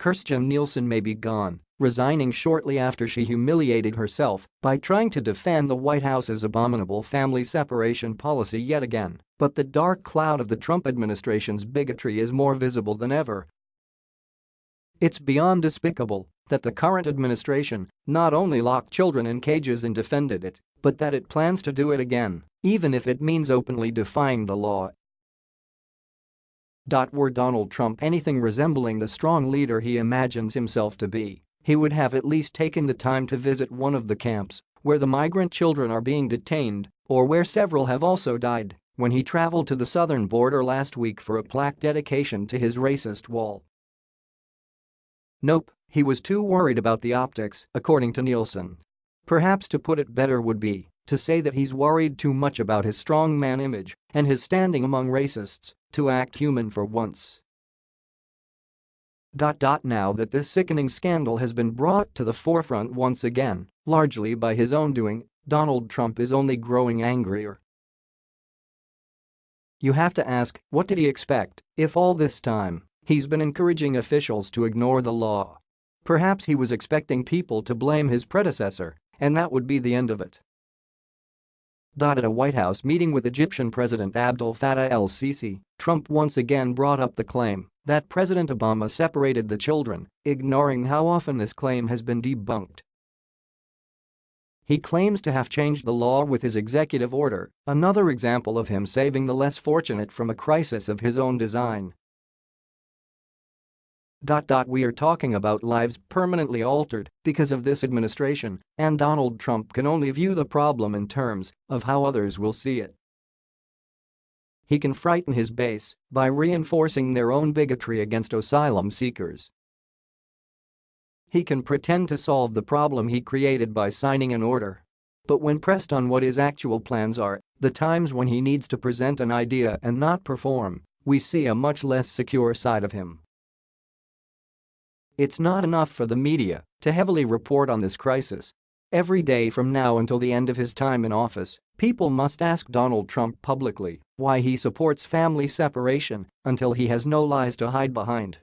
Kirstjen Nielsen may be gone, resigning shortly after she humiliated herself by trying to defend the White House's abominable family separation policy yet again, but the dark cloud of the Trump administration's bigotry is more visible than ever. It's beyond despicable that the current administration not only locked children in cages and defended it, but that it plans to do it again, even if it means openly defying the law were Donald Trump anything resembling the strong leader he imagines himself to be, he would have at least taken the time to visit one of the camps where the migrant children are being detained or where several have also died when he traveled to the southern border last week for a plaque dedication to his racist wall. Nope, he was too worried about the optics, according to Nielsen. Perhaps to put it better would be to say that he's worried too much about his strongman image and his standing among racists to act human for once. Now that this sickening scandal has been brought to the forefront once again, largely by his own doing, Donald Trump is only growing angrier. You have to ask, what did he expect if all this time he's been encouraging officials to ignore the law? Perhaps he was expecting people to blame his predecessor, and that would be the end of it. At a White House meeting with Egyptian President Abdel Fattah el-Sisi, Trump once again brought up the claim that President Obama separated the children, ignoring how often this claim has been debunked. He claims to have changed the law with his executive order, another example of him saving the less fortunate from a crisis of his own design. We are talking about lives permanently altered because of this administration, and Donald Trump can only view the problem in terms of how others will see it. He can frighten his base by reinforcing their own bigotry against asylum seekers. He can pretend to solve the problem he created by signing an order. But when pressed on what his actual plans are, the times when he needs to present an idea and not perform, we see a much less secure side of him. It's not enough for the media to heavily report on this crisis. Every day from now until the end of his time in office, people must ask Donald Trump publicly why he supports family separation until he has no lies to hide behind.